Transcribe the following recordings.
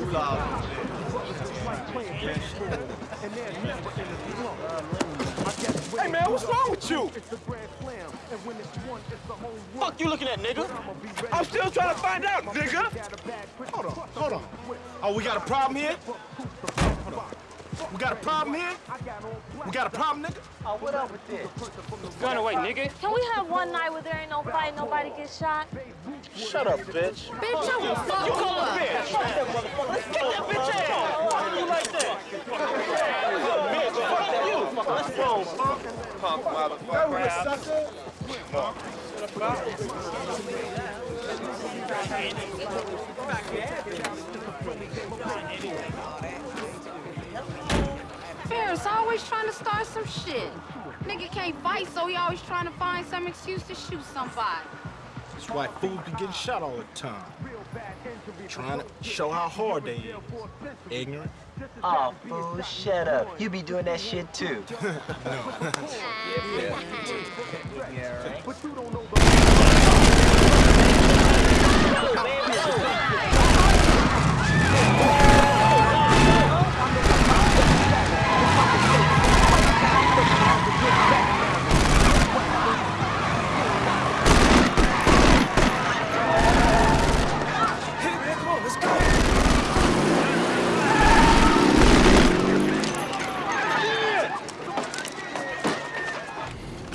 Hey man, what's wrong with you? Fuck you looking at, nigga? I'm still trying to find out, nigga. Hold on, hold on. Oh, we got a problem here? Hold on. We got a problem here? We got a problem, nigga? Oh, what up with this? Gun away, nigga. Can we have one night where there ain't no fight, nobody gets shot? Shut up, bitch. Bitch, I will fuck You you call up. a bitch. Fuck that motherfucker. Let's kick that bitch ass. Why you like that? Bitch, fuck punk. Punk motherfucker. Ferris always trying to start some shit. Nigga can't fight, so he always trying to find some excuse to shoot somebody. That's why fools be getting shot all the time. Trying to show how hard they is. Ignorant. Oh, fool, shut up. You be doing that shit too.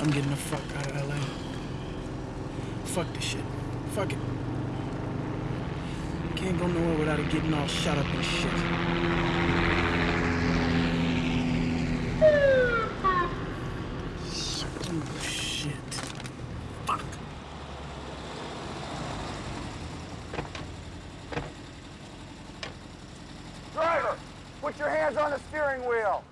I'm getting the fuck out of LA. Fuck this shit. Fuck it. Can't go nowhere without it getting all shot up and shit. Oh, shit. Fuck. Driver, put your hands on the steering wheel.